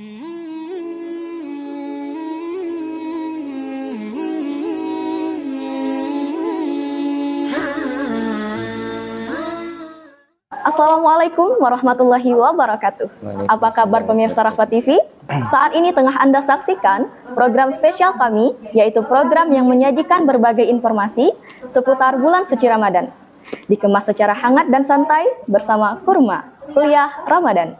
Assalamualaikum warahmatullahi wabarakatuh. Apa kabar pemirsa Rafa TV? Saat ini tengah Anda saksikan program spesial kami, yaitu program yang menyajikan berbagai informasi seputar bulan suci Ramadan. Dikemas secara hangat dan santai bersama Kurma, Kuliah Ramadan.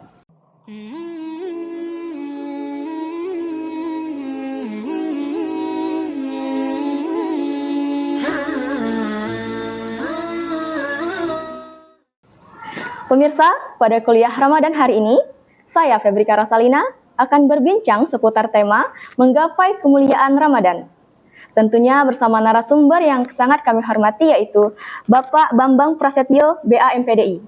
Pemirsa, pada kuliah Ramadan hari ini, saya Febrika Rasalina akan berbincang seputar tema menggapai kemuliaan Ramadan. Tentunya bersama narasumber yang sangat kami hormati yaitu Bapak Bambang Prasetyo BAMPDI.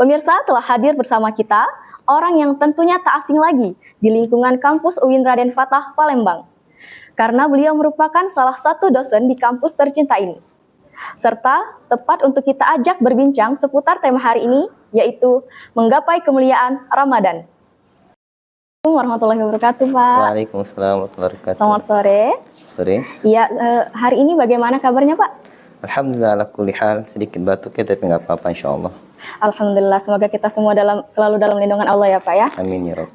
Pemirsa telah hadir bersama kita orang yang tentunya tak asing lagi di lingkungan kampus UIN Raden Fatah Palembang. Karena beliau merupakan salah satu dosen di kampus tercinta ini serta tepat untuk kita ajak berbincang seputar tema hari ini, yaitu menggapai kemuliaan Ramadan. Assalamualaikum warahmatullahi wabarakatuh, Pak. Waalaikumsalam warahmatullahi wabarakatuh. Selamat sore. Sore. Iya, eh, hari ini bagaimana kabarnya, Pak? Alhamdulillah ala kulli hal sedikit batuk ya tapi nggak apa-apa insya Allah. Alhamdulillah, semoga kita semua dalam selalu dalam lindungan Allah ya, Pak ya. Amin ya Rob.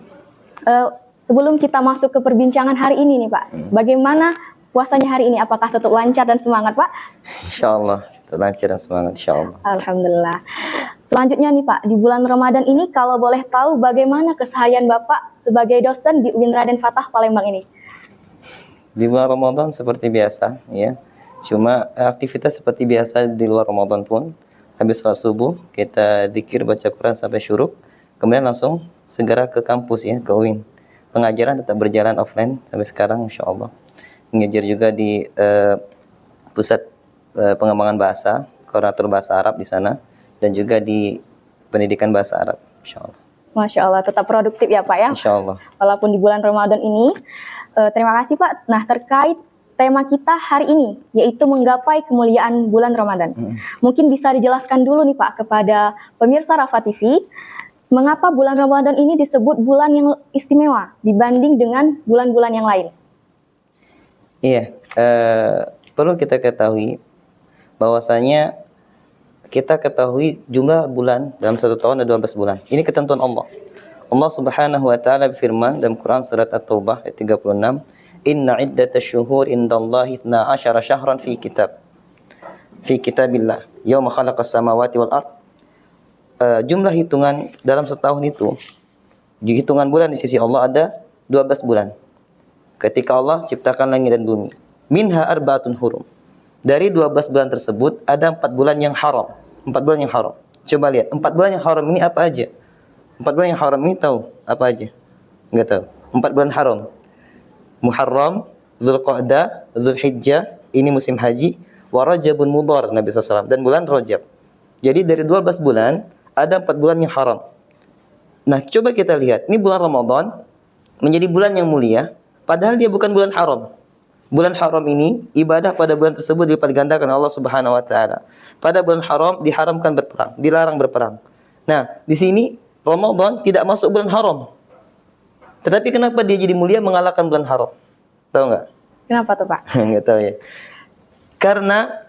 Eh, sebelum kita masuk ke perbincangan hari ini nih, Pak, bagaimana puasanya hari ini? Apakah tetap lancar dan semangat, Pak? Insya Allah lancar dan semangat insya Allah. Alhamdulillah. Selanjutnya nih Pak, di bulan Ramadan ini kalau boleh tahu bagaimana keseharian Bapak sebagai dosen di UIN Raden Fatah Palembang ini? Di bulan Ramadan seperti biasa ya. Cuma aktivitas seperti biasa di luar Ramadan pun habis sholat subuh kita dikir baca Quran sampai syuruk kemudian langsung segera ke kampus ya ke UIN pengajaran tetap berjalan offline sampai sekarang insya Allah mengajar juga di uh, pusat uh, pengembangan bahasa koordinator bahasa Arab di sana dan juga di pendidikan bahasa Arab insya Allah Masya Allah, tetap produktif ya Pak ya? insya Allah Walaupun di bulan Ramadan ini. Eh, terima kasih Pak. Nah terkait tema kita hari ini, yaitu menggapai kemuliaan bulan Ramadan. Mungkin bisa dijelaskan dulu nih Pak kepada pemirsa Rafa TV, mengapa bulan Ramadan ini disebut bulan yang istimewa dibanding dengan bulan-bulan yang lain? Iya, eh, perlu kita ketahui bahwasanya kita ketahui jumlah bulan dalam satu tahun ada 12 bulan. Ini ketentuan Allah. Allah Subhanahu wa taala berfirman dalam Quran surat At-Taubah ayat 36, "Inna iddatash syuhur indallahi 12 syahran fi kitab." Fi kitabillah, yauma khalaqas samawati wal ard. Eh, jumlah hitungan dalam setahun itu, hitungan bulan di sisi Allah ada 12 bulan ketika Allah ciptakan langit dan bumi. Minha arbaatun hurum. Dari 12 bulan tersebut ada empat bulan yang haram. Empat bulan yang haram. Coba lihat, empat bulan yang haram ini apa aja? Empat bulan yang haram ini tahu apa aja? Enggak tahu. Empat bulan haram. Muharram, Zulqa'dah, Zulhijjah, ini musim haji, wa Rajabun Mudhar Nabi SAW dan bulan Rajab. Jadi dari 12 bulan ada empat bulan yang haram. Nah, coba kita lihat. Ini bulan Ramadan menjadi bulan yang mulia Padahal dia bukan bulan haram. Bulan haram ini ibadah pada bulan tersebut dilipat gandakan Allah Subhanahu wa taala. Pada bulan haram diharamkan berperang, dilarang berperang. Nah, di sini Ramadan tidak masuk bulan haram. Tetapi kenapa dia jadi mulia mengalahkan bulan haram? Tahu nggak? Kenapa tuh Pak? Nggak tahu ya. Karena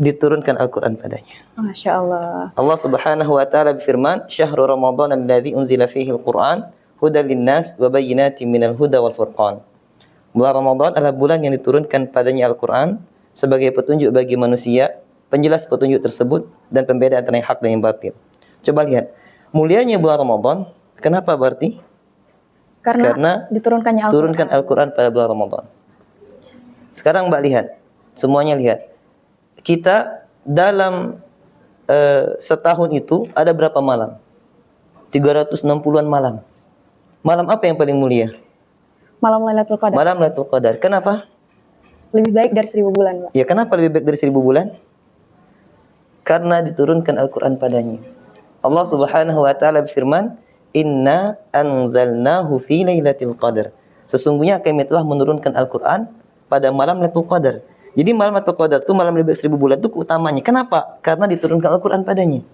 diturunkan Al-Quran padanya. Masya Allah. Allah Subhanahu wa taala berfirman, "Syahrul Ramadan alladzi unzila fihi al-Qur'an hudan linnas wa bayyinatin minal huda wal furqan. Bulan Ramadan adalah bulan yang diturunkan padanya Al-Quran sebagai petunjuk bagi manusia, penjelas petunjuk tersebut dan pembeda antara yang hak dan yang batil. Coba lihat, mulianya bulan Ramadan, kenapa berarti? Karena, Karena diturunkannya Al-Quran. Turunkan Al-Quran pada bulan Ramadan. Sekarang Mbak lihat, semuanya lihat. Kita dalam uh, setahun itu ada berapa malam? 360-an malam. Malam apa yang paling mulia? Malam Lailatul Qadar. Malam Lailatul Qadar. Kenapa? Lebih baik dari seribu bulan, Pak. Ya kenapa lebih baik dari seribu bulan? Karena diturunkan Al-Quran padanya. Allah subhanahu wa ta'ala berfirman, Inna anzalnahu fi laylatil qadar. Sesungguhnya kami telah menurunkan Al-Quran pada malam Lailatul Qadar. Jadi malam Lailatul Qadar itu malam lebih baik seribu bulan itu utamanya. Kenapa? Karena diturunkan Al-Quran padanya.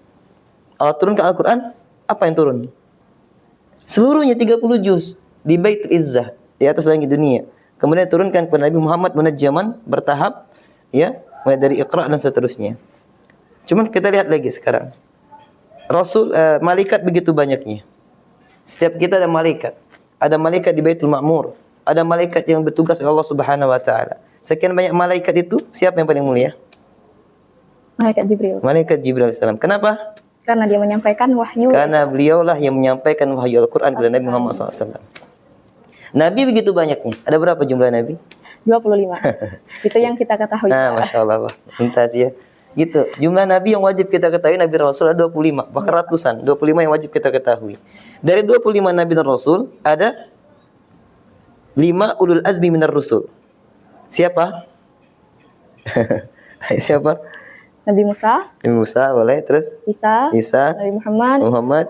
Allah turunkan Al-Quran, apa yang turun? Seluruhnya 30 juz di Baitul Izzah, di atas langit dunia. Kemudian turunkan kepada Nabi Muhammad munajjaman bertahap ya, mulai dari Iqra dan seterusnya. Cuman kita lihat lagi sekarang. Rasul uh, malaikat begitu banyaknya. Setiap kita ada malaikat. Ada malaikat di Baitul Ma'mur, ada malaikat yang bertugas Allah Subhanahu wa taala. Sekian banyak malaikat itu, siapa yang paling mulia? Malaikat Jibril. Malaikat Jibril alaihissalam. Kenapa? Karena dia menyampaikan wahyu. Karena beliaulah yang menyampaikan wahyu Al-Quran kepada Nabi Muhammad SAW. Nabi begitu banyaknya. Ada berapa jumlah Nabi? 25. Itu yang kita ketahui. Nah, Masya Allah. Mintas ya. Gitu. Jumlah Nabi yang wajib kita ketahui Nabi Rasul ada 25. Bahkan ratusan. 25 yang wajib kita ketahui. Dari 25 Nabi dan Rasul ada 5 ulul azmi minar rusul. Siapa? Siapa? Nabi Musa. Nabi Musa boleh. Terus? Isa. Isa. Nabi Muhammad. Muhammad.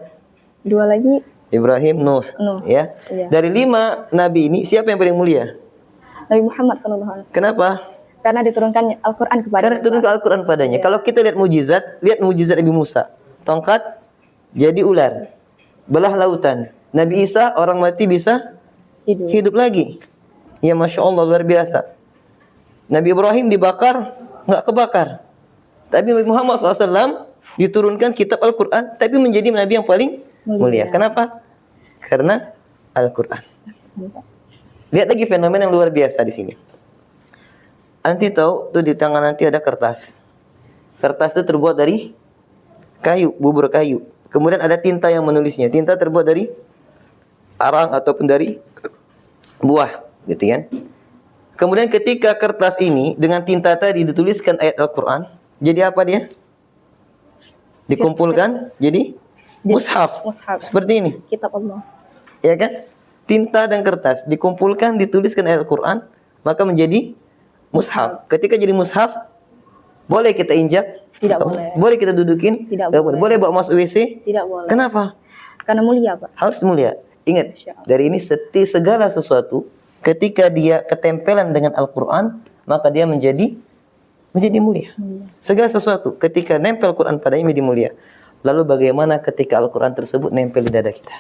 Dua lagi. Ibrahim, Nuh. Nuh. Ya. Iya. Dari lima nabi ini siapa yang paling mulia? Nabi Muhammad SAW. Kenapa? Karena diturunkan Al-Quran kepada Karena turun ke Al-Quran padanya. Kalau kita lihat mujizat, lihat mujizat Nabi Musa. Tongkat jadi ular. Belah lautan. Nabi Isa orang mati bisa hidup. hidup lagi. Ya Masya Allah luar biasa. Nabi Ibrahim dibakar, nggak kebakar. Tapi Nabi Muhammad SAW diturunkan kitab Al-Quran, tapi menjadi Nabi yang paling mulia. Mulia. Kenapa? Karena Al-Quran. Lihat lagi fenomena yang luar biasa di sini. Nanti tahu tuh di tangan nanti ada kertas. Kertas itu terbuat dari kayu, bubur kayu. Kemudian ada tinta yang menulisnya. Tinta terbuat dari arang ataupun dari buah, gitu kan? Kemudian ketika kertas ini dengan tinta tadi dituliskan ayat Al-Qur'an, jadi apa dia? Dikumpulkan jadi mushaf. mushaf. Seperti ini Kitab Allah. ya kan? Tinta dan kertas dikumpulkan, dituliskan ayat Al-Quran, maka menjadi mushaf. Ketika jadi mushaf, boleh kita injak? Tidak Atau boleh. Boleh kita dudukin? Tidak boleh. Boleh bawa masuk WC? Tidak boleh. Kenapa? Karena mulia, Pak. Harus mulia. Ingat, dari ini seti segala sesuatu, ketika dia ketempelan dengan Al-Quran, maka dia menjadi menjadi mulia. Segala sesuatu, ketika nempel Quran padanya menjadi mulia. Lalu bagaimana ketika Al-Quran tersebut nempel di dada kita?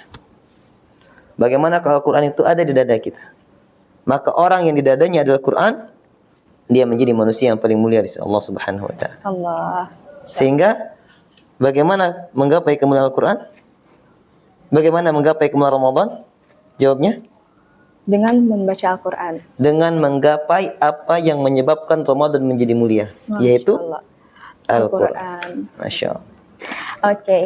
Bagaimana kalau Al-Quran itu ada di dada kita? Maka orang yang di dadanya adalah Quran, dia menjadi manusia yang paling mulia di sisi Allah Subhanahu wa taala. Allah. Sehingga bagaimana menggapai kemuliaan Al-Quran? Bagaimana menggapai kemuliaan Ramadan? Jawabnya Dengan membaca Al-Quran. dengan menggapai apa yang menyebabkan Ramadan menjadi mulia, Masya yaitu. Al-Quran. Al-Quran. Masya Allah. Oke,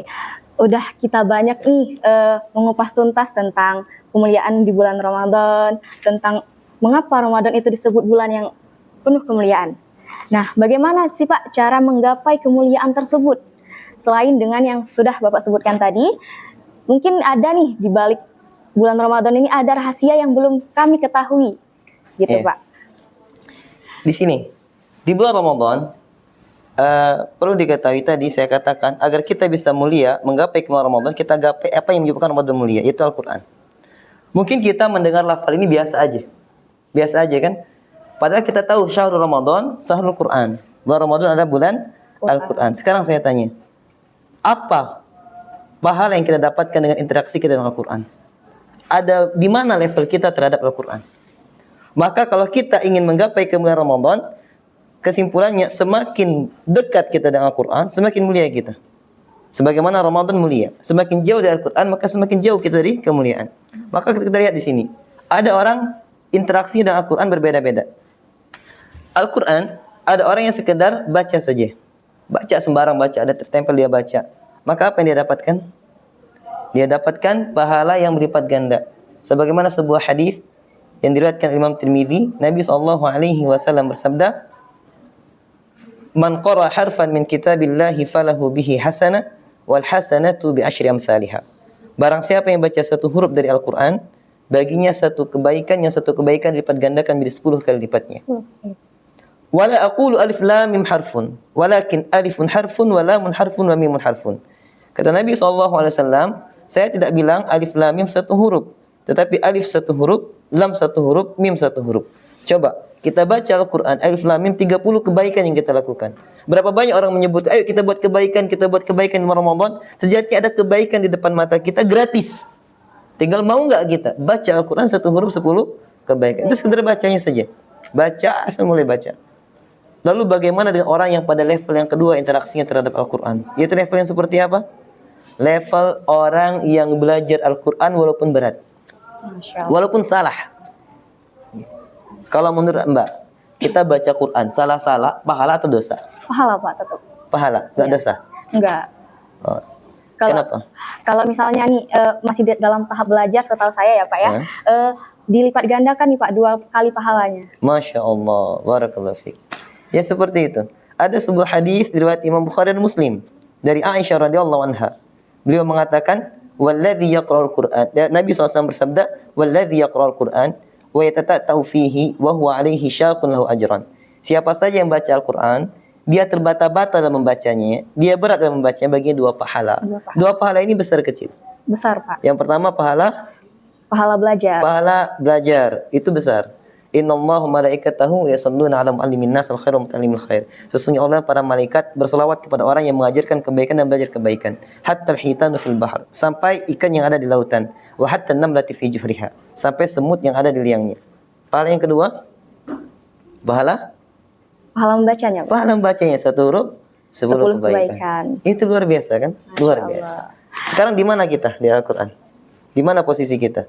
udah kita banyak nih eh, mengupas tuntas tentang kemuliaan di bulan Ramadan, tentang mengapa Ramadan itu disebut bulan yang penuh kemuliaan. Nah, bagaimana sih Pak cara menggapai kemuliaan tersebut? Selain dengan yang sudah Bapak sebutkan tadi, mungkin ada nih di balik bulan Ramadan ini ada rahasia yang belum kami ketahui, gitu Iya. Pak. Di sini, di bulan Ramadan, eh, perlu diketahui tadi saya katakan agar kita bisa mulia menggapai kemuliaan Ramadan, kita gapai apa yang menyebabkan Ramadan mulia, yaitu Al-Quran. Mungkin kita mendengar lafal ini biasa aja, biasa aja kan? Padahal kita tahu syahrul Ramadan, syahrul Quran. Bulan Ramadan ada bulan Quran. Al-Quran. Sekarang saya tanya, apa pahala yang kita dapatkan dengan interaksi kita dengan Al-Quran? Ada di mana level kita terhadap Al-Quran? Maka kalau kita ingin menggapai kemuliaan Ramadan, kesimpulannya semakin dekat kita dengan Al-Quran, semakin mulia kita. Sebagaimana Ramadan mulia, semakin jauh dari Al-Quran, maka semakin jauh kita dari kemuliaan. Maka kita lihat di sini, ada orang interaksi dengan Al-Quran berbeda-beda. Al-Quran, ada orang yang sekedar baca saja. Baca sembarang baca, ada tertempel dia baca. Maka apa yang dia dapatkan? Dia dapatkan pahala yang berlipat ganda. Sebagaimana sebuah hadis yang diriwayatkan Imam Tirmizi, Nabi sallallahu alaihi wasallam bersabda, "Man qara harfan min kitabillahi falahu bihi hasanah wal hasanatu bi asyri amsalihha." Barang siapa yang baca satu huruf dari Al-Qur'an, baginya satu kebaikan yang satu kebaikan dilipat gandakan menjadi 10 kali lipatnya. Wala aqulu alif lam mim harfun, walakin alifun harfun wa lamun harfun wa mimun harfun. Kata Nabi SAW, saya tidak bilang alif lam mim satu huruf, tetapi alif satu huruf, lam satu huruf, mim satu huruf. Coba kita baca Al-Quran, alif lam mim 30 kebaikan yang kita lakukan. Berapa banyak orang menyebut, ayo kita buat kebaikan, kita buat kebaikan di Ramadan. Sejati ada kebaikan di depan mata kita gratis. Tinggal mau nggak kita baca Al-Quran satu huruf sepuluh kebaikan. Itu sekedar bacanya saja. Baca asal mulai baca. Lalu bagaimana dengan orang yang pada level yang kedua interaksinya terhadap Al-Quran? Yaitu level yang seperti apa? Level orang yang belajar Al-Quran walaupun berat. Walaupun salah. Kalau menurut Mbak, kita baca Quran salah-salah, pahala atau dosa? Pahala Pak tetap. Pahala, nggak Iya. dosa. Enggak. Oh. Kalau Kenapa? kalau misalnya nih eh, masih dalam tahap belajar setahu saya ya Pak ya, Hmm. eh, dilipat gandakan nih Pak dua kali pahalanya. Masya Allah, barakallahu fiik. Ya seperti itu. Ada sebuah hadis riwayat Imam Bukhari dan Muslim dari Aisyah radhiyallahu anha. Beliau mengatakan, "Walladzi yaqra'ul Qur'an." Ya, Nabi SAW bersabda, "Walladzi yaqra'ul Qur'an wa yatatata'u fihi wa huwa 'alaihi syaqun lahu ajran." Siapa saja yang baca Al-Qur'an, dia terbata-bata dalam membacanya, dia berat dalam membacanya baginya dua pahala. Dua pahala. Dua pahala ini besar kecil. Besar Pak. Yang pertama pahala Pahala belajar. pahala belajar itu besar. Innallaha malaikatahu yusalluna 'ala muallimin nas wa muta'allimil khair. Sesungguhnya Allah para malaikat berselawat kepada orang yang mengajarkan kebaikan dan belajar kebaikan. Hatta al-hitanu fil bahr. Sampai ikan yang ada di lautan. Wa hatta an-namlati fi jufriha. Sampai semut yang ada di liangnya. Pahala yang kedua pahala Pahala membacanya pahala membacanya satu huruf sepuluh kebaikan. kebaikan. Itu luar biasa kan? luar Allah. biasa. Sekarang di mana kita di Al-Qur'an? Di mana posisi kita?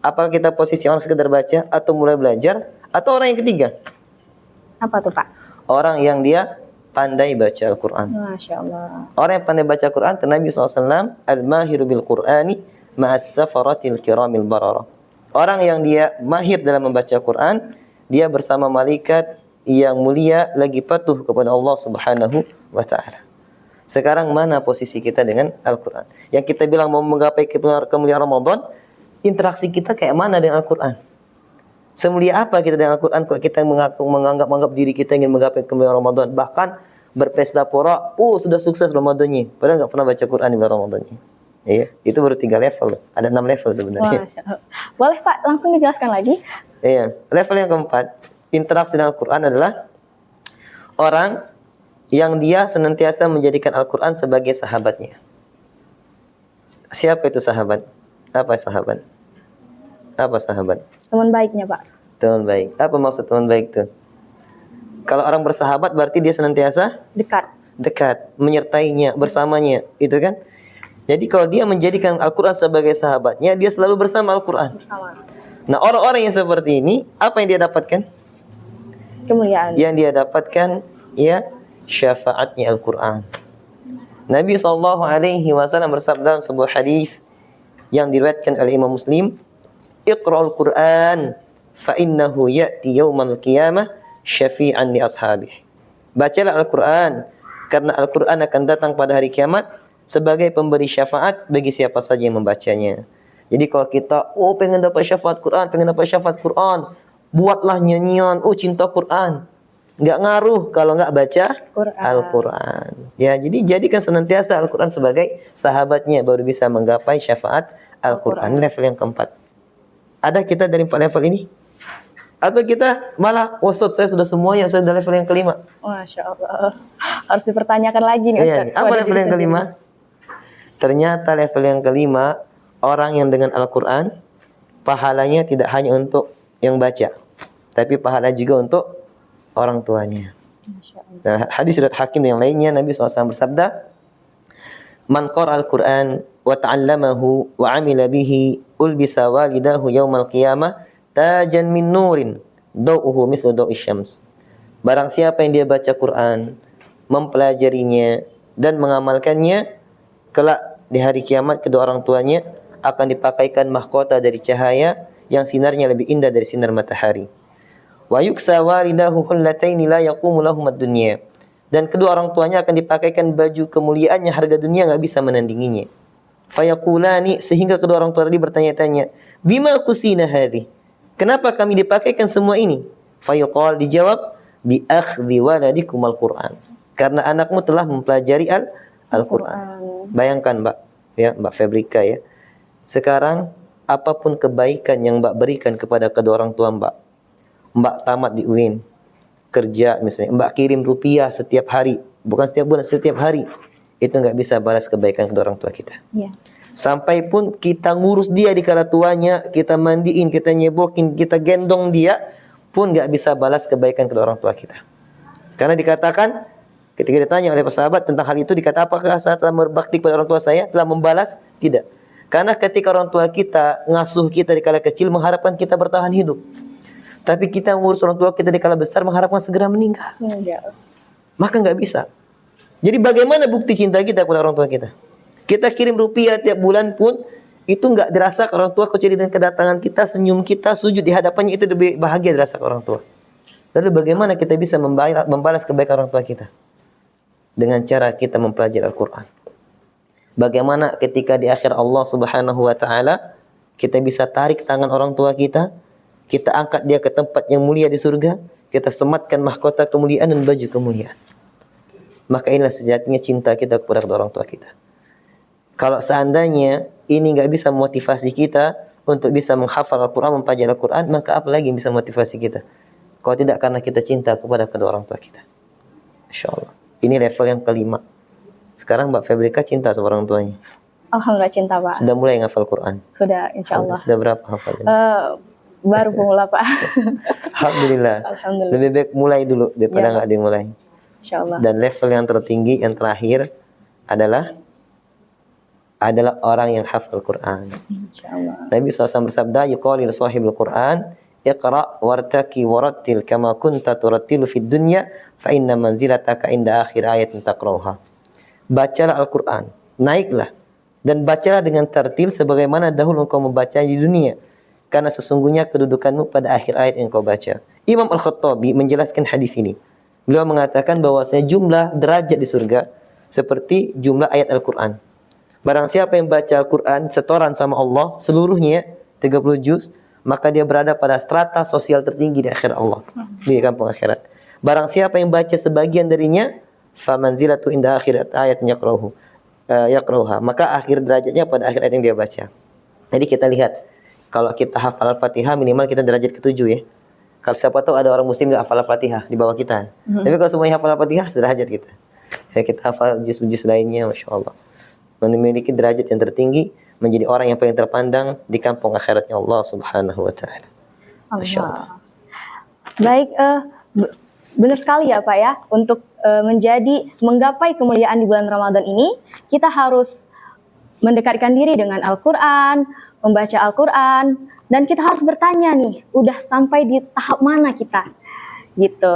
Apakah kita posisi orang sekedar baca atau mulai belajar atau orang yang ketiga? Apa tuh Pak? Orang yang dia pandai baca Al-Qur'an. Masya Allah. Orang yang pandai baca Quran, kata Nabi SAW, Al-mahiru bil Qur'ani ma'as safaratil kiramil barara. Orang yang dia mahir dalam membaca Quran, dia bersama malaikat yang mulia lagi patuh kepada Allah Subhanahu wa taala. Sekarang mana posisi kita dengan Al-Quran? Yang kita bilang mau menggapai kemuliaan Ramadan, interaksi kita kayak mana dengan Al-Quran? Semulia apa kita dengan Al-Quran kok kita mengaku, menganggap menganggap diri kita ingin menggapai kemuliaan Ramadan bahkan berpesta pora, oh sudah sukses Ramadannya, padahal nggak pernah baca Quran di bulan Ramadannya. Iya, itu baru tiga level, ada enam level sebenarnya. Boleh Pak langsung dijelaskan lagi? Iya, level yang keempat, interaksi dengan Al-Quran adalah orang yang dia senantiasa menjadikan Al-Quran sebagai sahabatnya. Siapa itu sahabat? Apa sahabat? Apa sahabat? Teman baiknya Pak. Teman baik. Apa maksud teman baik itu? Kalau orang bersahabat berarti dia senantiasa Dekat. dekat, menyertainya, bersamanya, itu kan? Jadi kalau dia menjadikan Al-Quran sebagai sahabatnya, dia selalu bersama Al-Quran. Bersama. Nah orang-orang yang seperti ini, apa yang dia dapatkan? Kemuliaan. yang dia dapatkan ya syafaatnya Al-Quran. Nabi SAW Wasallam bersabda dalam sebuah hadis yang diriwayatkan oleh Imam Muslim, "Iqra'ul Qur'an fa innahu ya'ti yaumal qiyamah syafi'an li ashabih." Bacalah Al-Quran karena Al-Quran akan datang pada hari kiamat sebagai pemberi syafaat bagi siapa saja yang membacanya. Jadi kalau kita oh pengen dapat syafaat Quran, pengen dapat syafaat Quran, buatlah nyanyian, oh cinta Quran. Nggak ngaruh kalau nggak baca Quran. Al-Quran. Ya, jadi jadikan senantiasa Al-Quran sebagai sahabatnya baru bisa menggapai syafaat Al-Quran. Ini level yang keempat. Ada kita dari empat level ini? Atau kita malah, wasot saya sudah semuanya, saya sudah level yang kelima. Masya Allah. Harus dipertanyakan lagi nih Iya, Ustaz. nih. apa level yang kelima? Ternyata level yang kelima, orang yang dengan Al-Quran, pahalanya tidak hanya untuk yang baca, tapi pahala juga untuk orang tuanya. Nah, hadis riwayat Hakim yang lainnya Nabi SAW bersabda, "Man qara al-Qur'an wa ta'allamahu wa 'amila bihi ulbisa walidahu yaumal qiyamah tajan min nurin daw'uhu mithlu daw'i syams." Barang siapa yang dia baca Quran, mempelajarinya dan mengamalkannya, kelak di hari kiamat kedua orang tuanya akan dipakaikan mahkota dari cahaya yang sinarnya lebih indah dari sinar matahari. Wa yuksa walidahu hullataini la yaqumu lahum ad-dunya. Dan kedua orang tuanya akan dipakaikan baju kemuliaannya harga dunia nggak bisa menandinginya. Fayaqulani sehingga kedua orang tua tadi bertanya-tanya, "Bima kusina hadhi?" Kenapa kami dipakaikan semua ini? Fayuqal dijawab, "Bi akhdhi waladikum al-Qur'an." Karena anakmu telah mempelajari al- Al-Qur'an. Bayangkan, Mbak, ya, Mbak Febrika ya. Sekarang apa pun kebaikan yang Mbak berikan kepada kedua orang tua Mbak, Mbak tamat di UIN, kerja misalnya, Mbak kirim rupiah setiap hari, bukan setiap bulan, setiap hari, itu nggak bisa balas kebaikan kedua orang tua kita. Iya. Sampai pun kita ngurus dia di kala tuanya, kita mandiin, kita nyebokin, kita gendong dia, pun nggak bisa balas kebaikan kedua orang tua kita. Karena dikatakan ketika ditanya oleh sahabat tentang hal itu dikata apakah saya telah berbakti kepada orang tua saya telah membalas? Tidak. Karena ketika orang tua kita ngasuh kita di kala kecil mengharapkan kita bertahan hidup. Tapi kita ngurus orang tua kita di kala besar mengharapkan segera meninggal. Enggak. Maka nggak bisa. Jadi bagaimana bukti cinta kita kepada orang tua kita? Kita kirim rupiah tiap bulan pun itu nggak dirasa ke orang tua kecuali dengan kedatangan kita, senyum kita, sujud di hadapannya itu lebih bahagia dirasa ke orang tua. Lalu bagaimana kita bisa membalas kebaikan orang tua kita? Dengan cara kita mempelajari Al-Quran. Bagaimana ketika di akhir Allah Subhanahu wa taala kita bisa tarik tangan orang tua kita, kita angkat dia ke tempat yang mulia di surga, kita sematkan mahkota kemuliaan dan baju kemuliaan. Maka inilah sejatinya cinta kita kepada orang tua kita. Kalau seandainya ini nggak bisa motivasi kita untuk bisa menghafal Al-Quran, mempelajari Al-Quran, maka apa lagi yang bisa motivasi kita? Kalau tidak karena kita cinta kepada kedua orang tua kita. Insya Allah. Ini level yang kelima. Sekarang Mbak Febrika cinta sama orang tuanya. Alhamdulillah cinta Pak. Sudah mulai ngafal Quran? Sudah insya Allah. Sudah berapa hafalnya? Uh, baru pemula Pak. Alhamdulillah. Alhamdulillah. Lebih baik mulai dulu daripada ya. nggak ya. dimulai. Insya Allah. Dan level yang tertinggi, yang terakhir adalah adalah orang yang hafal Quran. Insyaallah. Nabi SAW bersabda, "Yuqalu li sahibul Quran, iqra wartaki warattil kama kunta turattilu fid dunya fa inna manzilataka inda akhir ayatin taqra'uha." Bacalah Al-Qur'an, naiklah dan bacalah dengan tertil sebagaimana dahulu engkau membaca di dunia karena sesungguhnya kedudukanmu pada akhir ayat yang kau baca. Imam Al-Khattabi menjelaskan hadis ini. Beliau mengatakan bahwasanya jumlah derajat di surga seperti jumlah ayat Al-Qur'an. Barang siapa yang baca Al-Quran setoran sama Allah seluruhnya 30 juz, maka dia berada pada strata sosial tertinggi di akhirat Allah, di kampung akhirat. Barang siapa yang baca sebagian darinya, famanzilatu inda akhirat ayat yakrahu. Uh, yakrauha. Maka akhir derajatnya pada akhir ayat yang dia baca. Jadi kita lihat kalau kita hafal Al-Fatihah minimal kita derajat ketujuh ya. Kalau siapa tahu ada orang muslim yang hafal Al-Fatihah di bawah kita. Hmm. Tapi kalau semuanya hafal Al-Fatihah sederajat kita. Ya kita hafal juz-juz lainnya Masya Allah memiliki derajat yang tertinggi menjadi orang yang paling terpandang di kampung akhiratnya Allah Subhanahu wa taala. Allah. Baik uh, benar sekali ya Pak ya untuk uh, menjadi menggapai kemuliaan di bulan Ramadan ini kita harus mendekatkan diri dengan Al-Qur'an, membaca Al-Qur'an dan kita harus bertanya nih, udah sampai di tahap mana kita? gitu.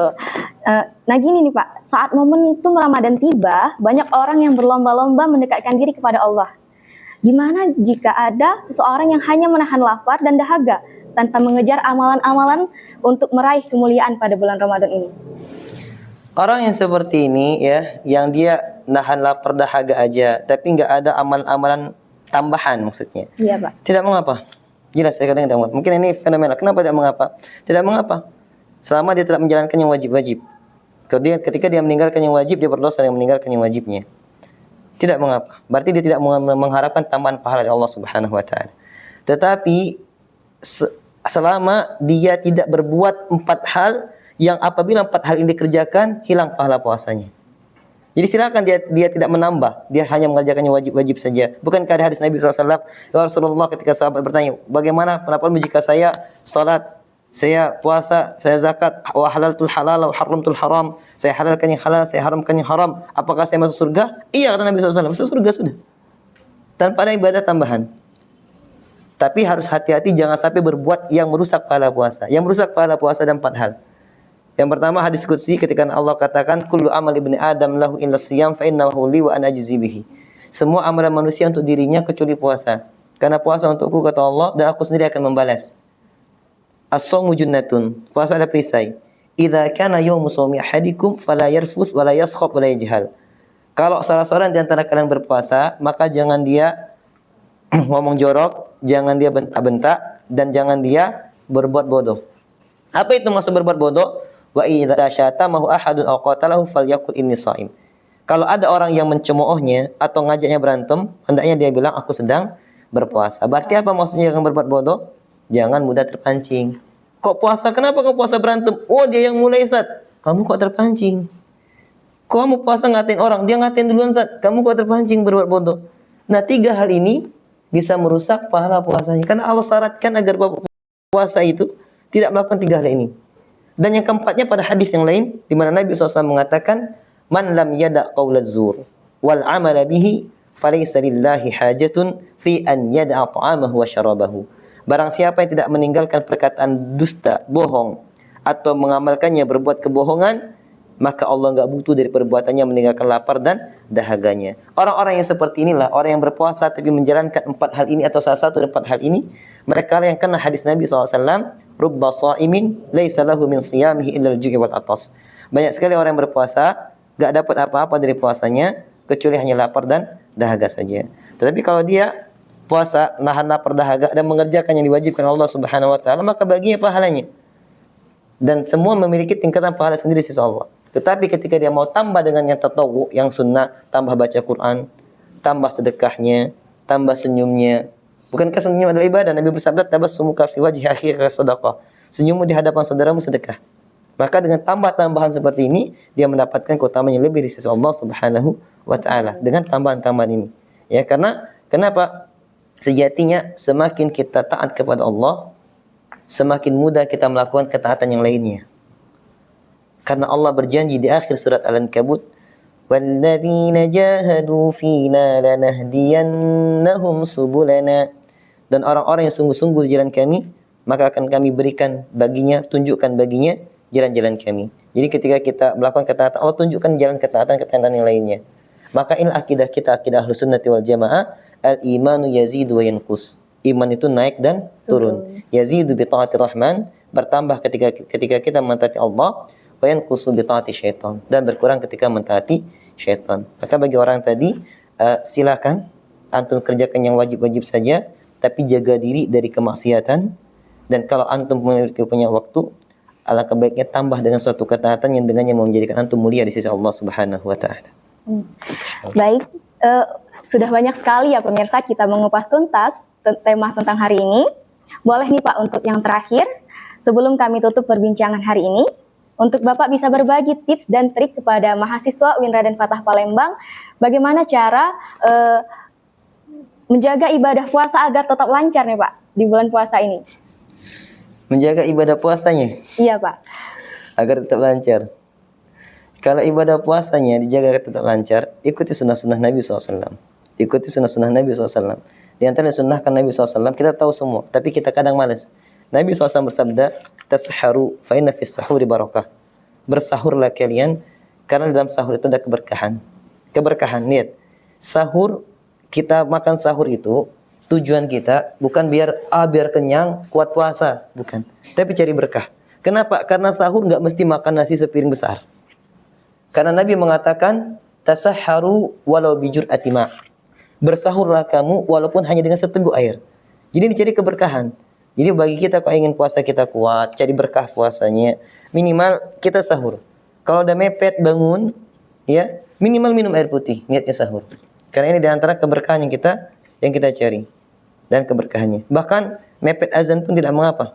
Uh, nah gini nih Pak, saat momentum Ramadan tiba, banyak orang yang berlomba-lomba mendekatkan diri kepada Allah. Gimana jika ada seseorang yang hanya menahan lapar dan dahaga tanpa mengejar amalan-amalan untuk meraih kemuliaan pada bulan Ramadan ini? Orang yang seperti ini ya, yang dia nahan lapar dahaga aja, tapi nggak ada amalan-amalan tambahan maksudnya. Iya Pak. Tidak mengapa. Jelas saya katakan tidak mengapa. Mungkin ini fenomena. Kenapa tidak mengapa? Tidak mengapa selama dia tidak menjalankan yang wajib-wajib. Kemudian ketika dia meninggalkan yang wajib, dia berdosa dengan meninggalkan yang wajibnya. Tidak mengapa. Berarti dia tidak mengharapkan tambahan pahala dari Allah Subhanahu wa taala. Tetapi selama dia tidak berbuat empat hal yang apabila empat hal ini dikerjakan hilang pahala puasanya. Jadi silakan dia dia tidak menambah, dia hanya mengerjakan yang wajib-wajib saja. Bukankah ada hadis Nabi SAW, ya Rasulullah ketika sahabat bertanya, bagaimana pendapatmu jika saya salat saya puasa, saya zakat, wa halaltul halal wa haramtul haram. Saya halalkan yang halal, saya haramkan yang haram. Apakah saya masuk surga? Iya kata Nabi SAW, masuk surga sudah. Tanpa ada ibadah tambahan. Tapi harus hati-hati jangan sampai berbuat yang merusak pahala puasa. Yang merusak pahala puasa ada empat hal. Yang pertama hadis qudsi ketika Allah katakan kullu amal ibni adam lahu illa siyam fa innahu li wa ana bihi. Semua amalan manusia untuk dirinya kecuali puasa. Karena puasa untukku kata Allah dan aku sendiri akan membalas. As-sawmu junnatun. Puasa ada perisai. Idza kana yawmu sawmi ahadikum fala yarfuth wala yaskhab wala yajhal. Kalau salah seorang di antara kalian berpuasa, maka jangan dia ngomong jorok, jangan dia bentak-bentak dan jangan dia berbuat bodoh. Apa itu maksud berbuat bodoh? Wa idza syatamahu ahadun aw qatalahu inni shaim. Kalau ada orang yang mencemoohnya atau ngajaknya berantem, hendaknya dia bilang aku sedang berpuasa. Berarti apa maksudnya yang berbuat bodoh? Jangan mudah terpancing. Kok puasa? Kenapa kau puasa berantem? Oh dia yang mulai Zat. Kamu kok terpancing? Kau mau puasa ngatain orang, dia ngatain duluan Zat. Kamu kok terpancing berbuat bodoh? Nah tiga hal ini bisa merusak pahala puasanya. Karena Allah syaratkan agar puasa itu tidak melakukan tiga hal ini. Dan yang keempatnya pada hadis yang lain di mana Nabi SAW mengatakan, "Man lam yada qaulaz zur wal amala bihi falaysa lillahi hajatun fi an yada ta'amahu wa syarabahu." Barang siapa yang tidak meninggalkan perkataan dusta, bohong atau mengamalkannya berbuat kebohongan, maka Allah enggak butuh dari perbuatannya meninggalkan lapar dan dahaganya. Orang-orang yang seperti inilah orang yang berpuasa tapi menjalankan empat hal ini atau salah satu empat hal ini, mereka yang kena hadis Nabi SAW, rubba sa'imin laisa lahu min siyamihi illa al-ju'i wal atas. Banyak sekali orang yang berpuasa enggak dapat apa-apa dari puasanya kecuali hanya lapar dan dahaga saja. Tetapi kalau dia puasa nahan lapar dahaga dan mengerjakan yang diwajibkan Allah Subhanahu wa taala maka baginya pahalanya. Dan semua memiliki tingkatan pahala sendiri sisi Allah. Tetapi ketika dia mau tambah dengan yang tatawu, yang sunnah, tambah baca Quran, tambah sedekahnya, tambah senyumnya. Bukankah senyum adalah ibadah? Nabi bersabda, tabassumuka fi wajhi akhika sadaqah. Senyummu di hadapan saudaramu sedekah. Maka dengan tambah-tambahan seperti ini, dia mendapatkan keutamaan yang lebih di sisi Allah Subhanahu wa taala dengan tambahan-tambahan ini. Ya, karena kenapa? Sejatinya semakin kita taat kepada Allah, semakin mudah kita melakukan ketaatan yang lainnya. Karena Allah berjanji di akhir surat Al-Ankabut, "Walladzina jahadu fina lanahdiyannahum subulana." Dan orang-orang yang sungguh-sungguh di jalan kami, maka akan kami berikan baginya, tunjukkan baginya jalan-jalan kami. Jadi ketika kita melakukan ketaatan, Allah tunjukkan jalan ketaatan-ketaatan yang lainnya. Maka ini akidah kita, akidah Ahlus Sunnah wal Jamaah, al-imanu yazidu wa yanqus. Iman itu naik dan turun. Yazidu bi taati rahman, bertambah ketika ketika kita mentaati Allah, wa yanqusu bi taati syaitan dan berkurang ketika mentaati syaitan. Maka bagi orang tadi uh, silakan antum kerjakan yang wajib-wajib saja tapi jaga diri dari kemaksiatan dan kalau antum memiliki punya waktu alangkah baiknya tambah dengan suatu ketaatan yang dengannya menjadikan antum mulia di sisi Allah Subhanahu wa taala. Hmm. Baik, uh, sudah banyak sekali ya pemirsa kita mengupas tuntas tema tentang hari ini. Boleh nih Pak untuk yang terakhir sebelum kami tutup perbincangan hari ini, untuk Bapak bisa berbagi tips dan trik kepada mahasiswa Winra dan Fatah Palembang, bagaimana cara uh, menjaga ibadah puasa agar tetap lancar nih Pak di bulan puasa ini? Menjaga ibadah puasanya? Iya Pak. Agar tetap lancar. Kalau ibadah puasanya dijaga tetap lancar, ikuti sunnah-sunnah Nabi SAW. Ikuti sunnah-sunnah Nabi SAW. Di antara sunnah kan Nabi SAW, kita tahu semua, tapi kita kadang malas. Nabi SAW bersabda, tasharu fa inna fis sahuri barakah. Bersahurlah kalian karena dalam sahur itu ada keberkahan. Keberkahan, lihat. Sahur kita makan sahur itu tujuan kita bukan biar ah biar kenyang kuat puasa, bukan. Tapi cari berkah. Kenapa? Karena sahur nggak mesti makan nasi sepiring besar. Karena Nabi mengatakan tasaharu walau bijur atima. Bersahurlah kamu walaupun hanya dengan seteguk air. Jadi dicari keberkahan. Jadi bagi kita kalau ingin puasa kita kuat, cari berkah puasanya, minimal kita sahur. Kalau udah mepet bangun, ya minimal minum air putih, niatnya sahur. Karena ini di antara keberkahan yang kita yang kita cari dan keberkahannya. Bahkan mepet azan pun tidak mengapa.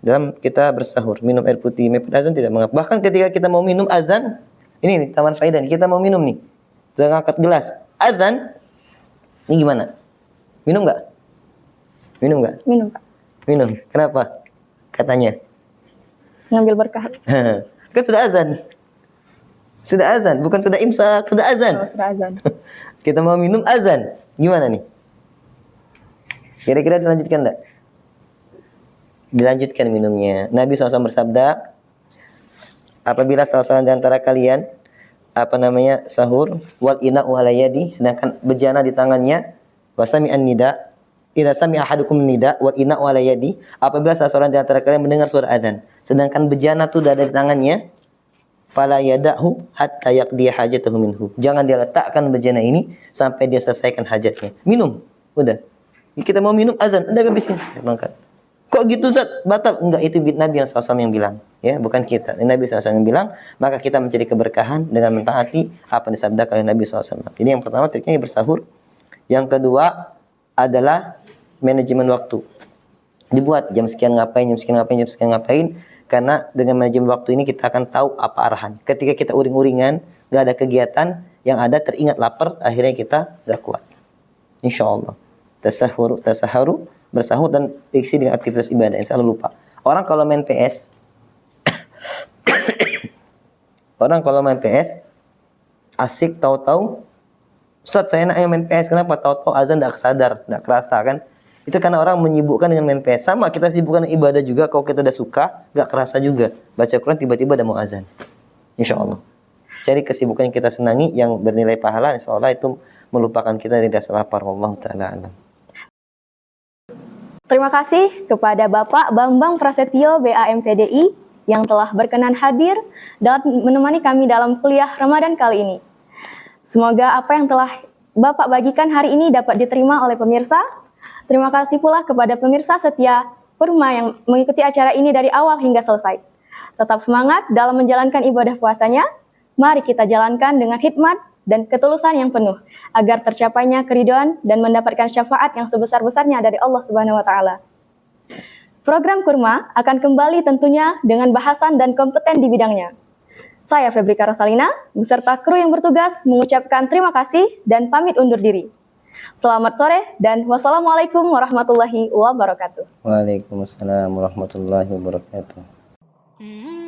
Dalam kita bersahur, minum air putih, mepet azan tidak mengapa. Bahkan ketika kita mau minum azan, ini nih taman faidah kita mau minum nih. Kita ngangkat gelas. Azan, ini gimana? Minum nggak? Minum nggak? Minum, Pak. Minum. Kenapa? Katanya. Ngambil berkah. kan sudah azan. Sudah azan, bukan sudah imsak, sudah azan. Oh, sudah azan. Kita mau minum azan. Gimana nih? Kira-kira dilanjutkan enggak? Dilanjutkan minumnya. Nabi SAW bersabda, apabila salah seorang di antara kalian apa namanya sahur wal ina walayadi sedangkan bejana di tangannya wasami an nida Idza sami ahadukum nida wa ina yadi, apabila salah seorang di antara kalian mendengar suara azan, sedangkan bejana itu ada di tangannya, fala yadahu hatta yaqdi hajatahu minhu. Jangan dia letakkan bejana ini sampai dia selesaikan hajatnya. Minum. Udah. Kita mau minum azan, Anda habisin. Saya bangkat. Kok gitu Zat? Batal? Enggak, itu Nabi yang SAW yang bilang. ya Bukan kita. Nabi SAW yang bilang, maka kita mencari keberkahan dengan mentaati apa yang disabdakan oleh Nabi SAW. Ini yang pertama, triknya bersahur. Yang kedua adalah manajemen waktu. Dibuat jam sekian ngapain, jam sekian ngapain, jam sekian ngapain. Karena dengan manajemen waktu ini kita akan tahu apa arahan. Ketika kita uring-uringan, gak ada kegiatan, yang ada teringat lapar, akhirnya kita gak kuat. Insya Allah. tasahur, tasaharu, bersahur dan isi dengan aktivitas ibadah. Yang selalu lupa. Orang kalau main PS, orang kalau main PS, asik tahu-tahu, Ustaz saya enaknya main PS, kenapa? Tahu-tahu azan tidak sadar, tidak kerasa kan? Itu karena orang menyibukkan dengan main PS. Sama kita sibukkan ibadah juga, kalau kita udah suka, nggak kerasa juga. Baca Quran tiba-tiba ada mau azan. Insya Allah. Cari kesibukan yang kita senangi, yang bernilai pahala, insya Allah itu melupakan kita dari rasa lapar. Allah Ta'ala alam. Terima kasih kepada Bapak Bambang Prasetyo BAMPDI yang telah berkenan hadir dan menemani kami dalam kuliah Ramadan kali ini. Semoga apa yang telah Bapak bagikan hari ini dapat diterima oleh pemirsa. Terima kasih pula kepada pemirsa setia Purma yang mengikuti acara ini dari awal hingga selesai. Tetap semangat dalam menjalankan ibadah puasanya. Mari kita jalankan dengan hikmat dan ketulusan yang penuh agar tercapainya keriduan dan mendapatkan syafaat yang sebesar-besarnya dari Allah Subhanahu wa taala. Program Kurma akan kembali tentunya dengan bahasan dan kompeten di bidangnya. Saya Febrika Rosalina beserta kru yang bertugas mengucapkan terima kasih dan pamit undur diri. Selamat sore dan wassalamualaikum warahmatullahi wabarakatuh. Waalaikumsalam warahmatullahi wabarakatuh. Mm-hmm.